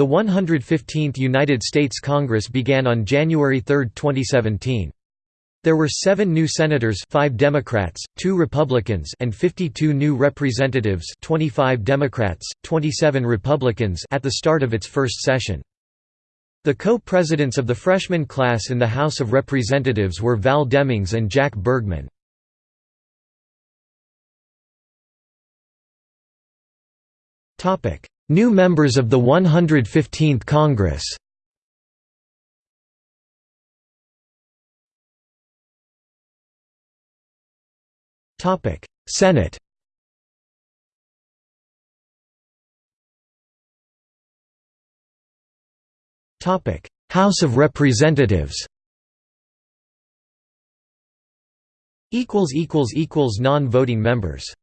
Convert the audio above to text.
The 115th United States Congress began on January 3, 2017. There were seven new senators 5 Democrats, 2 Republicans and 52 new representatives 25 Democrats, 27 Republicans at the start of its first session. The co-presidents of the freshman class in the House of Representatives were Val Demings and Jack Bergman. New members of the 115th Congress. Senate. House of Representatives. Equals Non-voting members